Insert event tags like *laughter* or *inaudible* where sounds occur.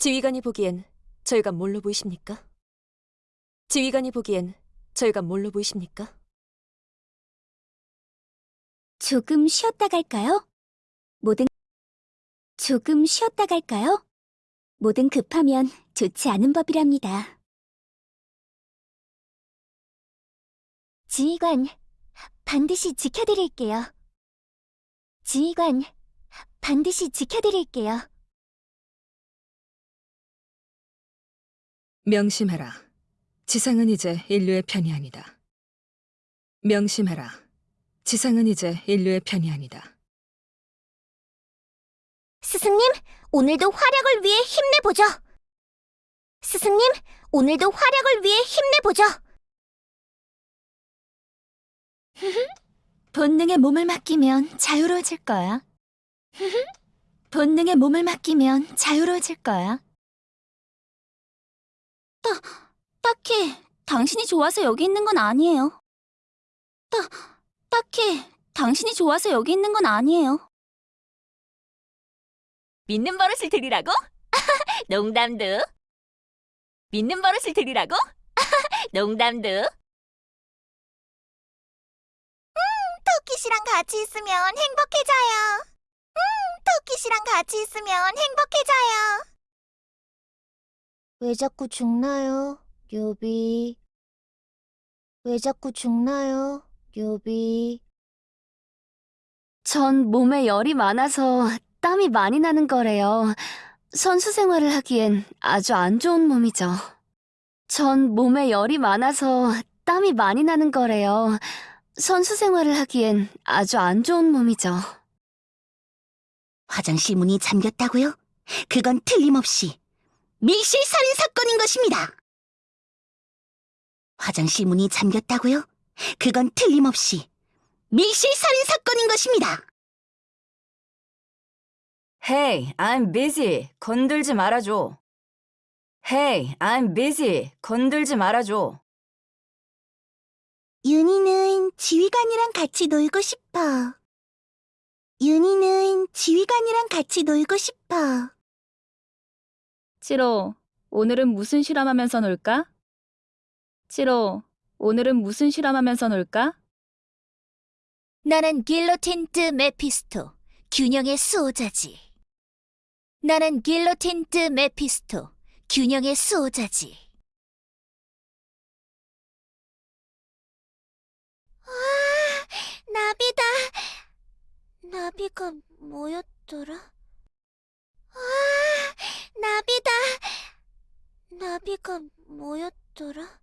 지휘관이 보기엔 저희가 뭘로 보이십니까? 지휘관이 보기엔 저희가 뭘로 보이십니까? 조금 쉬었다 갈까요? 뭐든 조금 쉬었다 갈까요? 뭐든 급하면 좋지 않은 법이랍니다. 지휘관, 반드시 지켜드릴게요. 지휘관, 반드시 지켜드릴게요. 명심해라. 지상은 이제 인류의 편이 아니다. 명심해라. 지상은 이제 인류의 편이 아니다. 스승님, 오늘도 활약을 위해 힘내보죠. 스승님, 오늘도 활약을 위해 힘내보죠. *laughs* 본능의 몸을 맡기면 자유로워질 거야. *laughs* 본능의 몸을 맡기면 자유로워질 거야. 딱히 당신이 좋아서 여기 있는 건 아니에요. 따, 딱히 당신이 좋아서 여기 있는 건 아니에요. 믿는 버릇을 들이라고? *laughs* 농담도. 믿는 버릇을 들이라고? *laughs* 농담도. 토끼 씨랑 같이 있으면 행복해져요. 음, 토끼 씨랑 같이 있으면 행복해져요. 왜 자꾸 죽나요, 료비? 왜 자꾸 죽나요, 료비? 전 몸에 열이 많아서 땀이 많이 나는 거래요. 선수 생활을 하기엔 아주 안 좋은 몸이죠. 전 몸에 열이 많아서 땀이 많이 나는 거래요. 선수 생활을 하기엔 아주 안 좋은 몸이죠. 화장실 문이 잠겼다고요? 그건 틀림없이 밀실 살인 사건인 것입니다. 화장실 문이 잠겼다고요? 그건 틀림없이 밀실 살인 사건인 것입니다. Hey, I'm busy. 건들지 말아줘. Hey, I'm busy. 건들지 말아줘. 윤희는 지휘관이랑 같이 놀고 싶어. 윤희는 지휘관이랑 같이 놀고 싶어. 치로, 오늘은 무슨 실험하면서 놀까? 치로, 오늘은 무슨 실험하면서 놀까? 나는 길로틴트 메피스토, 균형의 수호자지. 나는 길로틴트 메피스토, 균형의 수호자지. 와, 나비다. 나비가 뭐였더라? 와, 나비다. 나비가 뭐였더라?